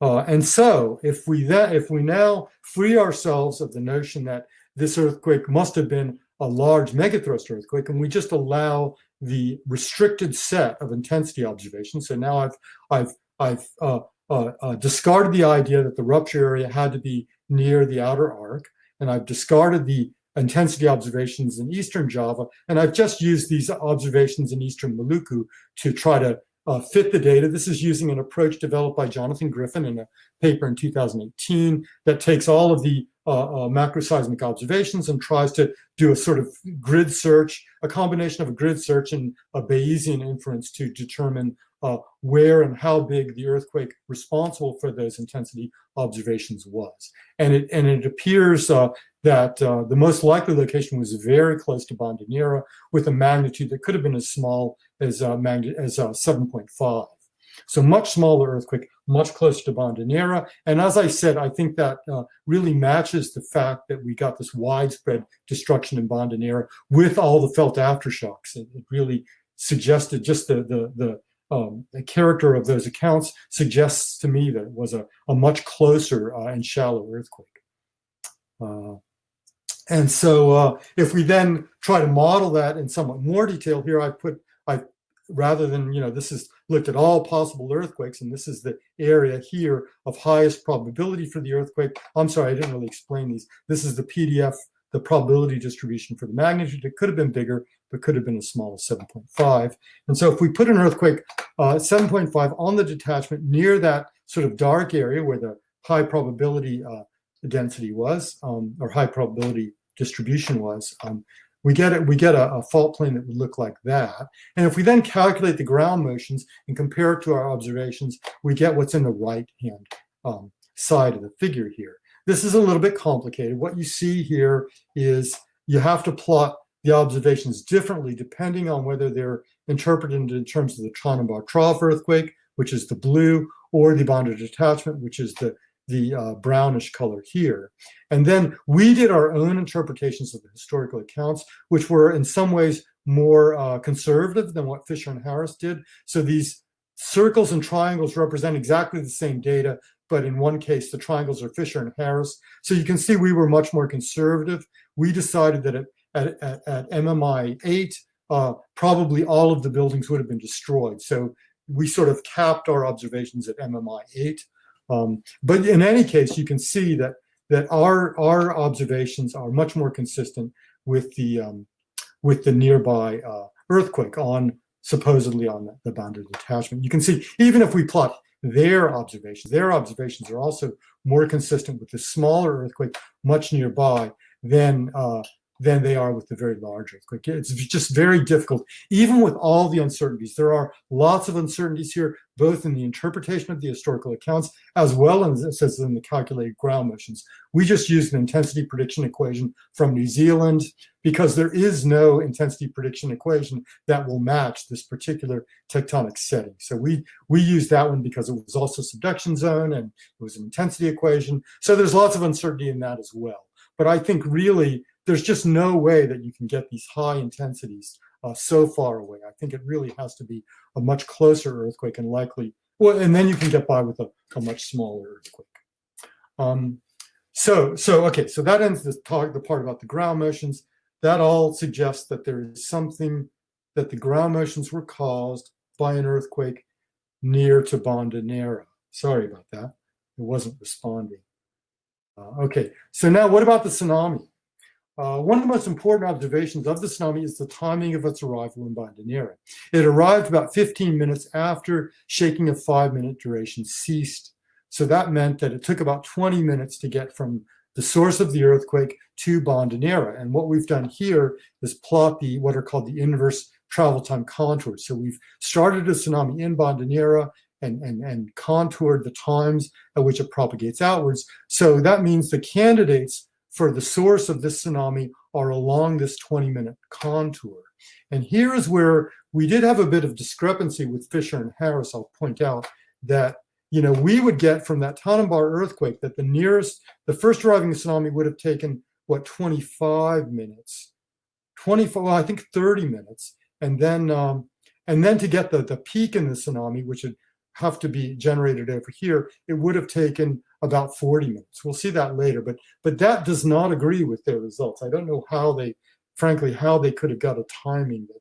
Uh, and so if we that if we now free ourselves of the notion that this earthquake must have been a large megathrust earthquake, and we just allow the restricted set of intensity observations. So now I've I've I've uh, uh, uh, discarded the idea that the rupture area had to be near the outer arc, and I've discarded the intensity observations in eastern Java, and I've just used these observations in eastern Maluku to try to uh, fit the data. This is using an approach developed by Jonathan Griffin in a paper in 2018 that takes all of the uh, uh, macroseismic observations and tries to do a sort of grid search, a combination of a grid search and a Bayesian inference to determine uh, where and how big the earthquake responsible for those intensity observations was. And it, and it appears uh, that uh, the most likely location was very close to Banda Neira with a magnitude that could have been as small as, uh, as uh, 7.5. So much smaller earthquake, much closer to Banda Neira. And as I said, I think that uh, really matches the fact that we got this widespread destruction in Banda Neira with all the felt aftershocks. It, it really suggested just the, the, the um, the character of those accounts suggests to me that it was a, a much closer uh, and shallow earthquake. Uh, and so uh, if we then try to model that in somewhat more detail here, I put, I rather than, you know, this is looked at all possible earthquakes, and this is the area here of highest probability for the earthquake. I'm sorry, I didn't really explain these. This is the PDF, the probability distribution for the magnitude. It could have been bigger, but could have been as small as 7.5. And so if we put an earthquake uh, 7.5 on the detachment near that sort of dark area where the high probability uh, density was, um, or high probability distribution was, um, we get it. We get a, a, fault plane that would look like that. And if we then calculate the ground motions and compare it to our observations, we get what's in the right hand um, side of the figure here. This is a little bit complicated. What you see here is you have to plot the observations differently depending on whether they're interpreted in terms of the Tanimbar Trough earthquake, which is the blue, or the Banda detachment, which is the, the uh, brownish color here. And then we did our own interpretations of the historical accounts, which were in some ways more uh, conservative than what Fisher and Harris did. So these circles and triangles represent exactly the same data, but in one case, the triangles are Fisher and Harris. So you can see we were much more conservative. We decided that at, at, at MMI 8, uh, probably all of the buildings would have been destroyed. So we sort of capped our observations at MMI 8. Um, but in any case, you can see that that our our observations are much more consistent with the um, with the nearby uh, earthquake on supposedly on the, Banda detachment. You can see even if we plot their observations, their observations are also more consistent with the smaller earthquake much nearby than uh, than they are with the very large earthquake. It's just very difficult, even with all the uncertainties. There are lots of uncertainties here, both in the interpretation of the historical accounts, as well as as in the calculated ground motions. We just used an intensity prediction equation from New Zealand because there is no intensity prediction equation that will match this particular tectonic setting. So we, we used that one because it was also a subduction zone and it was an intensity equation. So there's lots of uncertainty in that as well. But I think really there's just no way that you can get these high intensities uh, so far away. I think it really has to be a much closer earthquake and likely, well, and then you can get by with a, a much smaller earthquake. Um, so, so okay, so that ends the talk, the part about the ground motions. That all suggests that there is something that the ground motions were caused by an earthquake near to Banda Neira. Sorry about that. It wasn't responding. Uh, okay, so now what about the tsunami? Uh, one of the most important observations of the tsunami is the timing of its arrival in Banda Neira. It arrived about 15 minutes after shaking of five minute duration ceased. So that meant that it took about 20 minutes to get from the source of the earthquake to Banda Neira. And what we've done here is plot the what are called the inverse travel time contours. So we've started a tsunami in Banda Neira and, and, and contoured the times at which it propagates outwards. So that means the candidates for the source of this tsunami are along this 20 minute contour. And here is where we did have a bit of discrepancy with Fisher and Harris. I'll point out that, you know, we would get from that Tanimbar earthquake that the nearest, the first arriving tsunami would have taken, what, 25 minutes, 25, well, I think 30 minutes. And then, um, and then to get the, the peak in the tsunami, which would have to be generated over here, it would have taken about 40 minutes. We'll see that later, but but that does not agree with their results. I don't know how they, frankly, how they could have got a timing that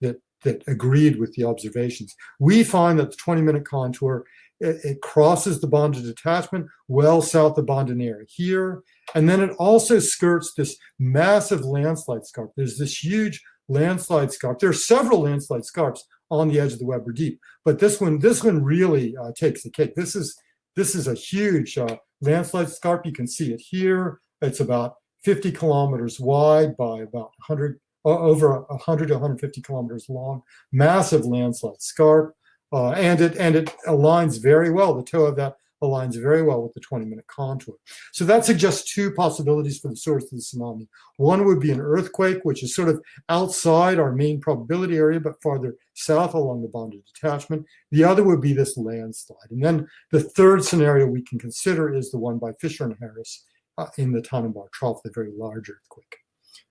that that agreed with the observations. We find that the 20 minute contour, it, it crosses the Banda detachment well south of Banda Neira here, and then it also skirts this massive landslide scarp. There's this huge landslide scarp. There are several landslide scarps on the edge of the Weber Deep, but this one, this one really uh, takes the cake. This is this is a huge uh, landslide scarp. You can see it here. It's about 50 kilometers wide by about 100, uh, over 100 to 150 kilometers long. Massive landslide scarp. Uh, and it and it aligns very well. The toe of that aligns very well with the 20 minute contour. So that suggests two possibilities for the source of the tsunami. One would be an earthquake, which is sort of outside our main probability area, but farther south along the Banda detachment. The other would be this landslide. And then the third scenario we can consider is the one by Fisher and Harris uh, in the Tanimbar Trough, the very large earthquake.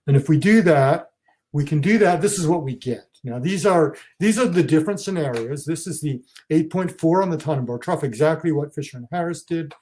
And if we do that, we can do that. This is what we get. Now these are these are the different scenarios. This is the 8.4 on the Tanimbar trough, exactly what Fisher and Harris did.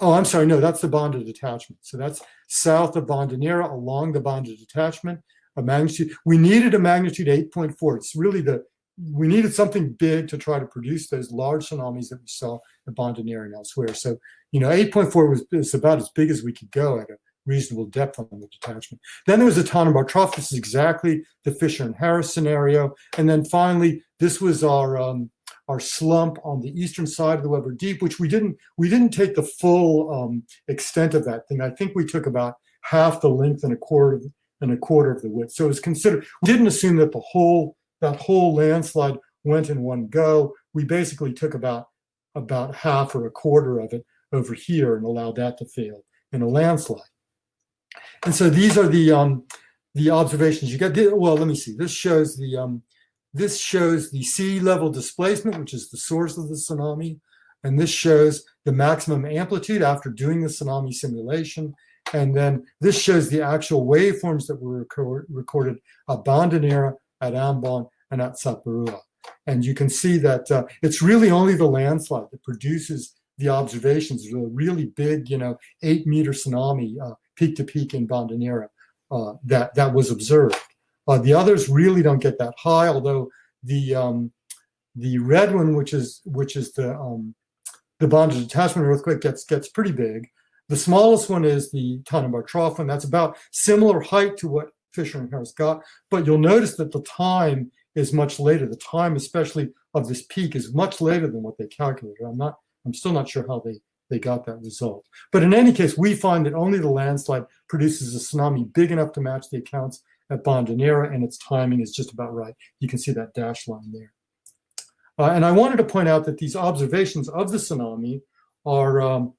Oh, I'm sorry, no, that's the Banda detachment. So that's south of Banda Neira along the Banda detachment. A magnitude, we needed a magnitude 8.4. It's really the, we needed something big to try to produce those large tsunamis that we saw at Banda Neira and elsewhere. So, you know, 8.4 was, was about as big as we could go at a reasonable depth on the detachment. Then there was a Tanimbar trough. This is exactly the Fisher and Harris scenario. And then finally, this was our um, our slump on the eastern side of the Weber Deep, which we didn't we didn't take the full um, extent of that thing. I think we took about half the length and a quarter and a quarter of the width. So it was considered. We didn't assume that the whole that whole landslide went in one go. We basically took about about half or a quarter of it over here and allowed that to fail in a landslide. And so these are the um, the observations you get. Well, let me see. This shows the um, this shows the sea level displacement, which is the source of the tsunami, and this shows the maximum amplitude after doing the tsunami simulation. And then this shows the actual waveforms that were record, recorded at Banda Neira, at Ambon, and at Saparua. And you can see that uh, it's really only the landslide that produces the observations, the really big, you know, eight meter tsunami uh, peak to peak in Banda Neira uh, that, that was observed. Uh, the others really don't get that high, although the um, the red one, which is which is the um, the Banda detachment earthquake, gets gets pretty big. The smallest one is the Tanimbar Trough one. That's about similar height to what Fisher and Harris got, but you'll notice that the time is much later. The time, especially of this peak, is much later than what they calculated. I'm not. I'm still not sure how they they got that result. But in any case, we find that only the landslide produces a tsunami big enough to match the accounts at Banda Neira, and its timing is just about right. You can see that dash line there. Uh, and I wanted to point out that these observations of the tsunami are, um,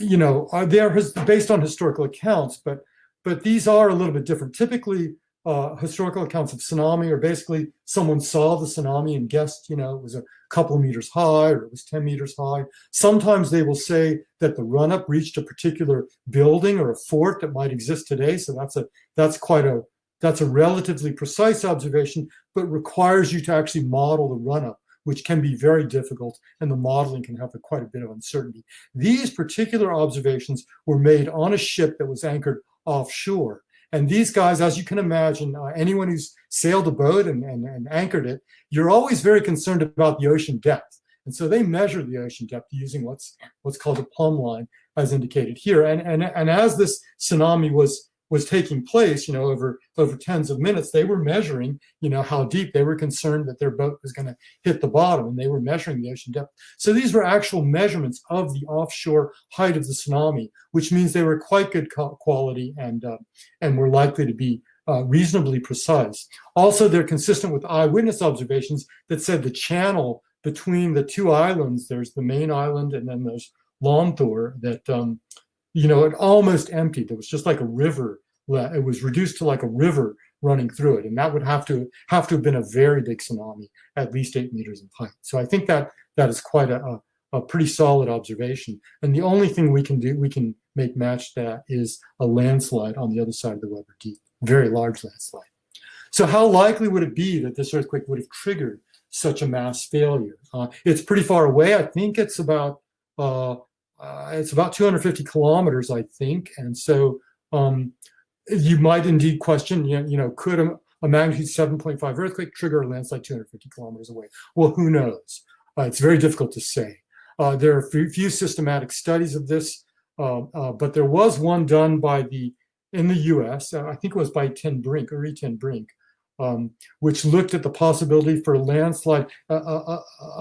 you know, are they are based on historical accounts, but but these are a little bit different. Typically, uh, historical accounts of tsunami are basically someone saw the tsunami and guessed, you know, it was a couple of meters high or it was 10 meters high. Sometimes they will say that the run-up reached a particular building or a fort that might exist today. So that's a that's quite a that's a relatively precise observation, but requires you to actually model the run-up, which can be very difficult, and the modeling can have a, quite a bit of uncertainty. These particular observations were made on a ship that was anchored offshore. And these guys, as you can imagine, uh, anyone who's sailed a boat and, and, and anchored it, you're always very concerned about the ocean depth. And so they measure the ocean depth using what's what's called a plumb line, as indicated here. And, and, and as this tsunami was, was taking place, you know, over over tens of minutes, they were measuring, you know, how deep. They were concerned that their boat was going to hit the bottom, and they were measuring the ocean depth. So these were actual measurements of the offshore height of the tsunami, which means they were quite good quality and uh, and were likely to be uh, reasonably precise. Also, they're consistent with eyewitness observations that said the channel between the two islands, there's the main island and then there's Lonthor, that um, you know, it almost emptied. It was just like a river. It was reduced to like a river running through it. And that would have to have to have been a very big tsunami, at least eight meters in height. So I think that that is quite a, a, pretty solid observation. And the only thing we can do, we can make match that is a landslide on the other side of the Weber Deep, very large landslide. So how likely would it be that this earthquake would have triggered such a mass failure? Uh, it's pretty far away. I think it's about uh, uh, it's about 250 kilometers, I think. And so um, you might indeed question, you know, could a, a magnitude 7.5 earthquake trigger a landslide 250 kilometers away? Well, who knows? Uh, it's very difficult to say. Uh, there are few, few systematic studies of this, uh, uh, but there was one done by the, in the US, uh, I think it was by Ten Brink, Uri Ten Brink, um, which looked at the possibility for a landslide,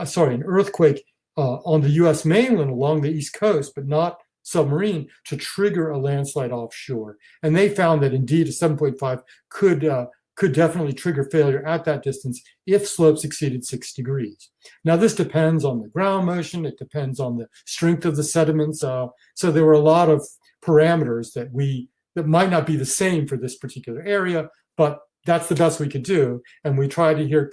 sorry, an earthquake on the US mainland along the East Coast, but not submarine, to trigger a landslide offshore. And they found that indeed a 7.5 could, uh, could definitely trigger failure at that distance if slopes exceeded six degrees. Now, this depends on the ground motion, it depends on the strength of the sediments. Uh, so there were a lot of parameters that we that might not be the same for this particular area, but that's the best we could do. And we try to here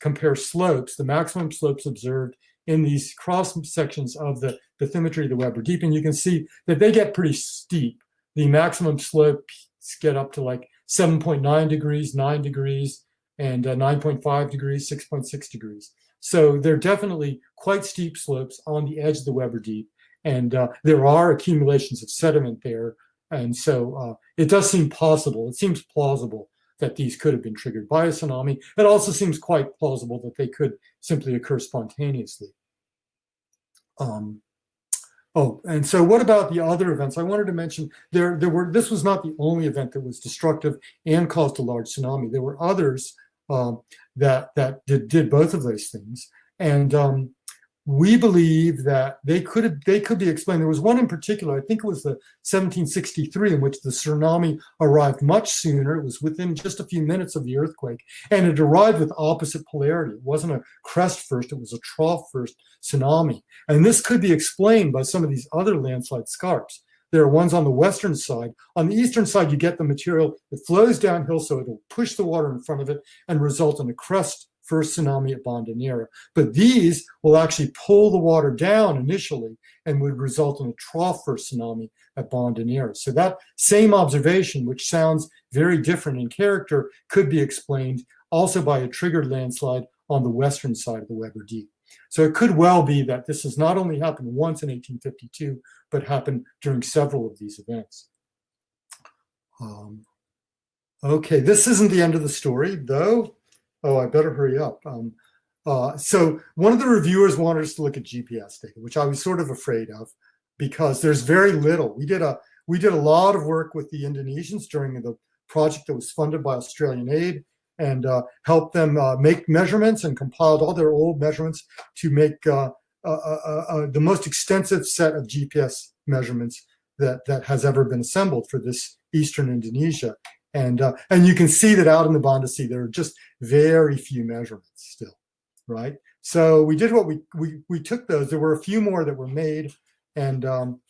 compare slopes, the maximum slopes observed in these cross sections of the bathymetry of the Weber Deep, and you can see that they get pretty steep. The maximum slopes get up to like 7.9 degrees, 9 degrees, and uh, 9.5 degrees, 6.6 degrees. So they're definitely quite steep slopes on the edge of the Weber Deep, and uh, there are accumulations of sediment there. And so uh, it does seem possible, it seems plausible that these could have been triggered by a tsunami. It also seems quite plausible that they could simply occur spontaneously. Um, oh, and so what about the other events? I wanted to mention there, there were, this was not the only event that was destructive and caused a large tsunami. There were others um, that, that did, did both of those things. And um, we believe that they could have, they could be explained. There was one in particular, I think it was the 1763, in which the tsunami arrived much sooner. It was within just a few minutes of the earthquake, and it arrived with opposite polarity. It wasn't a crest first; it was a trough first tsunami. And this could be explained by some of these other landslide scarps. There are ones on the western side. On the eastern side, you get the material that flows downhill, so it'll push the water in front of it and result in a crest first tsunami at Banda Neira. But these will actually pull the water down initially and would result in a trough first tsunami at Banda Neira. So that same observation, which sounds very different in character, could be explained also by a triggered landslide on the western side of the Weber Deep. So it could well be that this has not only happened once in 1852, but happened during several of these events. Um, okay, this isn't the end of the story, though oh, I better hurry up. Um, uh, so one of the reviewers wanted us to look at GPS data, which I was sort of afraid of because there's very little. We did a we did a lot of work with the Indonesians during the project that was funded by Australian aid and uh, helped them uh, make measurements and compiled all their old measurements to make uh, the most extensive set of GPS measurements that, that has ever been assembled for this Eastern Indonesia. And, uh, and you can see that out in the Banda Sea, there are just very few measurements still, right? So we did what we, we, we took those. There were a few more that were made and, um,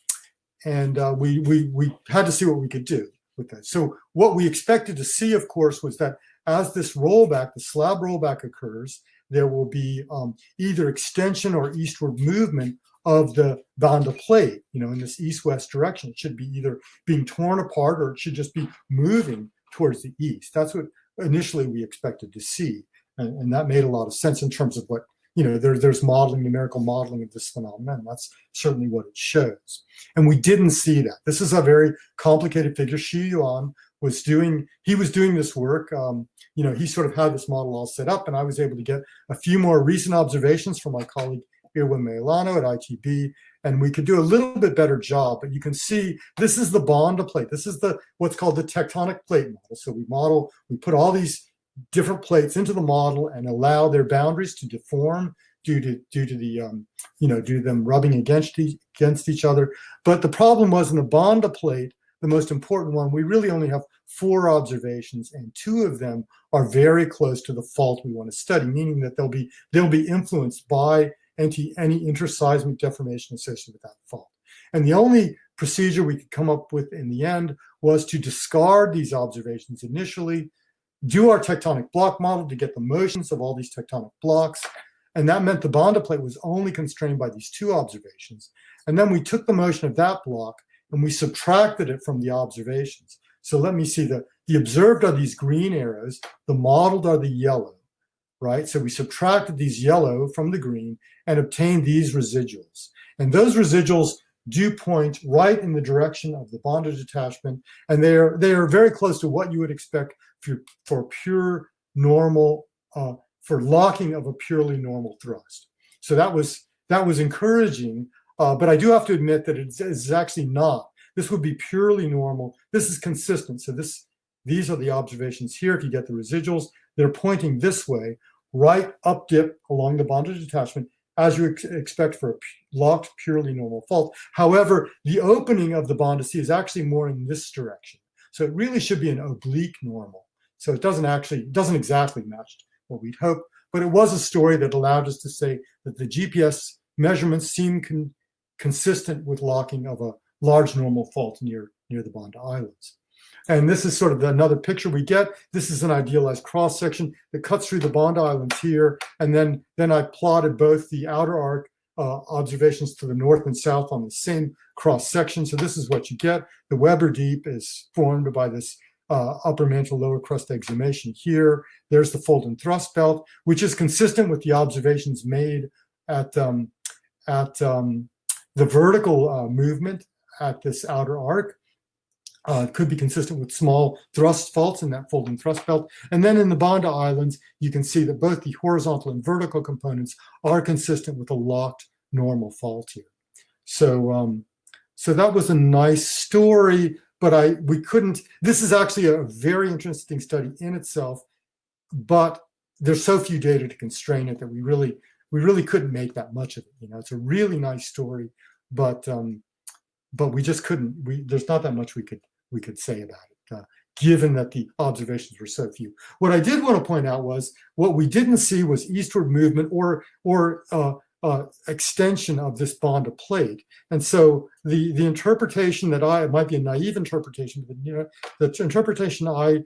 and uh, we, we, we had to see what we could do with that. So what we expected to see, of course, was that as this rollback, the slab rollback occurs, there will be um, either extension or eastward movement of the Banda plate, you know, in this east-west direction. It should be either being torn apart or it should just be moving towards the east. That's what initially we expected to see. And, and that made a lot of sense in terms of what, you know, there, there's modeling, numerical modeling of this phenomenon. That's certainly what it shows. And we didn't see that. This is a very complicated figure. Xu Yuan was doing, he was doing this work. Um, you know, he sort of had this model all set up and I was able to get a few more recent observations from my colleague Irwan Meilano at ITB, and we could do a little bit better job. But you can see this is the Banda plate. This is the what's called the tectonic plate model. So we model, we put all these different plates into the model and allow their boundaries to deform due to due to the um, you know due to them rubbing against each, against each other. But the problem was in the Banda plate, the most important one, we really only have four observations, and two of them are very close to the fault we want to study, meaning that they'll be they'll be influenced by any any interseismic deformation associated with that fault. And the only procedure we could come up with in the end was to discard these observations initially, do our tectonic block model to get the motions of all these tectonic blocks, and that meant the Banda plate was only constrained by these two observations. And then we took the motion of that block and we subtracted it from the observations. So let me see the, the observed are these green arrows, the modeled are the yellow, right? So we subtracted these yellow from the green and obtained these residuals. And those residuals do point right in the direction of the Banda detachment. And they are, they are very close to what you would expect for, for pure normal uh, for locking of a purely normal thrust. So that was that was encouraging, uh, but I do have to admit that it's, it's actually not. This would be purely normal. This is consistent. So this these are the observations here. If you get the residuals, they're pointing this way, right up dip along the Banda detachment, as you ex expect for a locked purely normal fault. However, the opening of the Banda Sea is actually more in this direction. So it really should be an oblique normal. So it doesn't actually, doesn't exactly match what we'd hope. But it was a story that allowed us to say that the GPS measurements seem con consistent with locking of a large normal fault near, near the Banda Islands. And this is sort of another picture we get. This is an idealized cross section that cuts through the Banda Islands here. And then, then I plotted both the outer arc uh, observations to the north and south on the same cross section. So this is what you get. The Weber Deep is formed by this uh, upper mantle, lower crust exhumation here. There's the fold and thrust belt, which is consistent with the observations made at, um, at um, the vertical uh, movement at this outer arc. Uh, could be consistent with small thrust faults in that folding thrust belt. And then in the Banda Islands, you can see that both the horizontal and vertical components are consistent with a locked normal fault here. So, um, so that was a nice story but I we couldn't. This is actually a very interesting study in itself, but there's so few data to constrain it that we really we really couldn't make that much of it. You know, it's a really nice story, but um, but we just couldn't. We there's not that much we could we could say about it. Uh, given that the observations were so few. What I did want to point out was what we didn't see was eastward movement or or uh, uh, extension of this Banda plate. And so the, the interpretation that I, it might be a naive interpretation, but you know, the interpretation I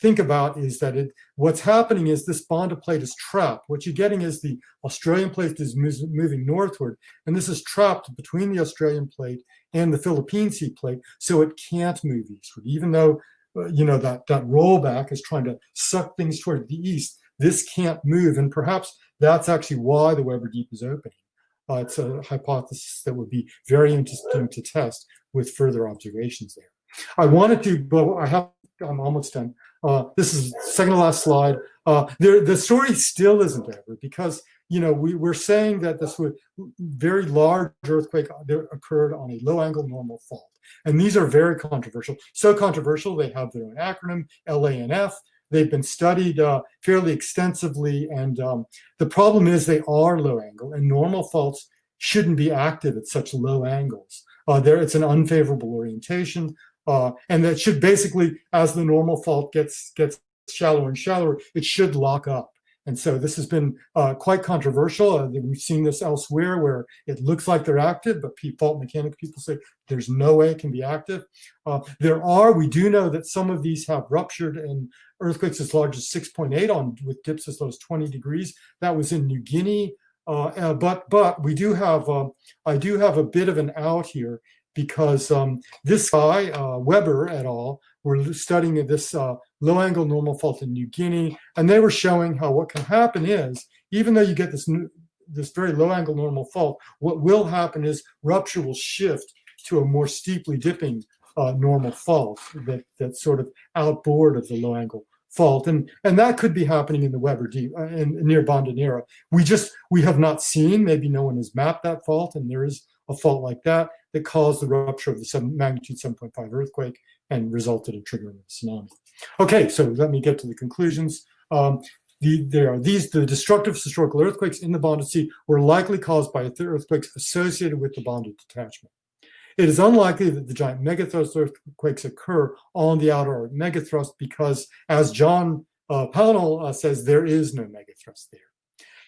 think about is that it, what's happening is this Banda plate is trapped. What you're getting is the Australian plate is moving northward, and this is trapped between the Australian plate and the Philippine Sea plate, so it can't move eastward, even though uh, you know that that rollback is trying to suck things toward the east. This can't move, and perhaps that's actually why the Weber Deep is opening. Uh, it's a hypothesis that would be very interesting to test with further observations there. I wanted to, but I have, I'm almost done. Uh, this is second to last slide. Uh, there, the story still isn't over because, you know, we, we're saying that this would very large earthquake occurred on a low angle normal fault. And these are very controversial. So controversial, they have their own acronym, LANF. They've been studied uh, fairly extensively, and um, the problem is they are low angle, and normal faults shouldn't be active at such low angles. Uh, there, it's an unfavorable orientation, uh, and that should basically, as the normal fault gets gets shallower and shallower, it should lock up. And so this has been uh, quite controversial. Uh, we've seen this elsewhere where it looks like they're active, but fault mechanics people say there's no way it can be active. Uh, there are, we do know that some of these have ruptured and earthquakes as large as 6.8 on with dips as low as 20 degrees. That was in New Guinea. Uh, uh, but but we do have um, I do have a bit of an out here because um, this guy uh, Weber et al. were studying this uh, low angle normal fault in New Guinea, and they were showing how what can happen is even though you get this new, this very low angle normal fault, what will happen is rupture will shift to a more steeply dipping uh, normal fault that that's sort of outboard of the low angle fault, and and that could be happening in the Weber Deep uh, in, near Banda Neira. We just we have not seen. Maybe no one has mapped that fault, and there is a fault like that that caused the rupture of the seven, magnitude 7.5 earthquake and resulted in triggering the tsunami. Okay, so let me get to the conclusions. Um, the, there are these, the destructive historical earthquakes in the Banda Sea were likely caused by earthquakes associated with the Banda detachment. It is unlikely that the giant megathrust earthquakes occur on the outer megathrust because, as John uh, Pownall uh, says, there is no megathrust there.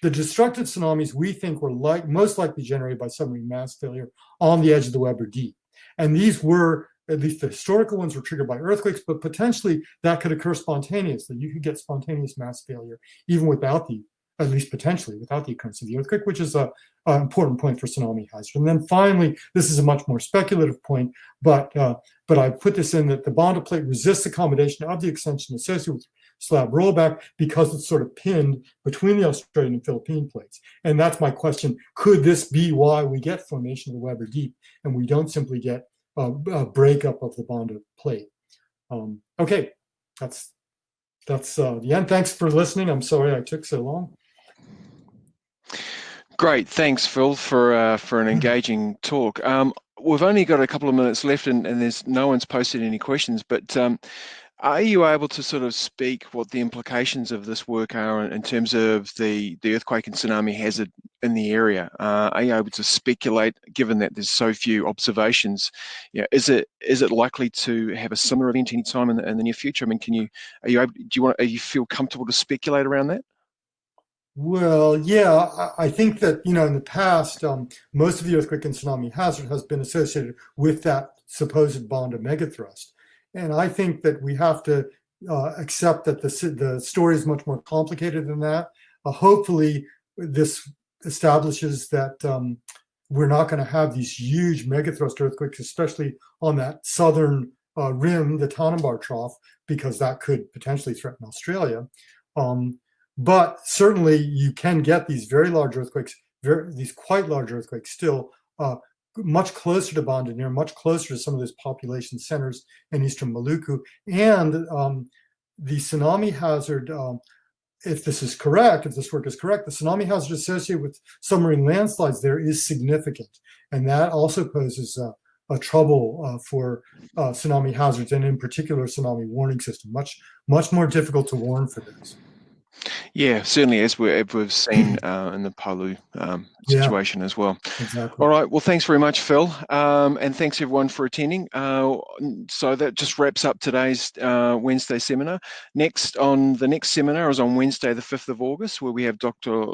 The destructive tsunamis we think were like, most likely generated by submarine mass failure on the edge of the Weber Deep. And these were, at least the historical ones were triggered by earthquakes, but potentially that could occur spontaneously. You could get spontaneous mass failure even without the, at least potentially, without the occurrence of the earthquake, which is a, an important point for tsunami hazard. And then finally, this is a much more speculative point, but uh, but I put this in that the Banda plate resists accommodation of the extension associated with slab rollback because it's sort of pinned between the Australian and Philippine plates. And that's my question. Could this be why we get formation of the Weber Deep and we don't simply get a, a breakup of the Banda plate? Um, okay, that's that's uh, the end. Thanks for listening. I'm sorry I took so long. Great, thanks, Phil, for uh, for an engaging talk. Um, we've only got a couple of minutes left, and, and there's no one's posted any questions. But um, are you able to sort of speak what the implications of this work are in, terms of the, the earthquake and tsunami hazard in the area? Uh, are you able to speculate, given that there's so few observations? Yeah, is it is it likely to have a similar event anytime in the, in the near future? I mean, can you are you able, do you want are you feel comfortable to speculate around that? Well, yeah, I think that, you know, in the past, um, most of the earthquake and tsunami hazard has been associated with that supposed Banda megathrust. And I think that we have to uh, accept that the, the story is much more complicated than that. Uh, hopefully, this establishes that um, we're not going to have these huge megathrust earthquakes, especially on that southern uh, rim, the Tanimbar Trough, because that could potentially threaten Australia. Um, but certainly, you can get these very large earthquakes, very, these quite large earthquakes still uh, much closer to Banda Neira, much closer to some of those population centers in eastern Maluku. And um, the tsunami hazard, um, if this is correct, if this work is correct, the tsunami hazard associated with submarine landslides there is significant. And that also poses a trouble uh, for uh, tsunami hazards and in particular tsunami warning system, much, much more difficult to warn for this. Yeah, certainly, as we, have seen uh, in the Palu um, situation yeah, as well. Exactly. All right. Well, thanks very much, Phil, um, and thanks everyone for attending. Uh, so that just wraps up today's uh, Wednesday seminar. Next on the next seminar is on Wednesday, the fifth of August, where we have Dr.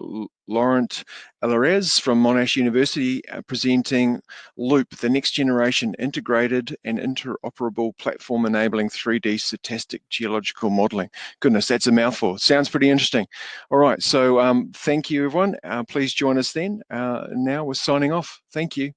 Laurent Ailleres from Monash University uh, presenting Loop, the next generation integrated and interoperable platform enabling 3D stochastic geological modeling. Goodness, that's a mouthful. Sounds pretty interesting. All right, so um, thank you everyone. Uh, please join us then. Uh, now we're signing off. Thank you.